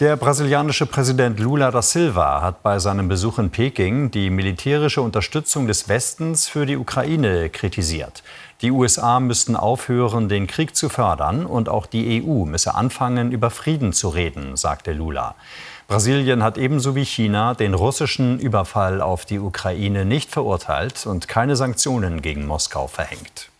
Der brasilianische Präsident Lula da Silva hat bei seinem Besuch in Peking die militärische Unterstützung des Westens für die Ukraine kritisiert. Die USA müssten aufhören, den Krieg zu fördern und auch die EU müsse anfangen, über Frieden zu reden, sagte Lula. Brasilien hat ebenso wie China den russischen Überfall auf die Ukraine nicht verurteilt und keine Sanktionen gegen Moskau verhängt.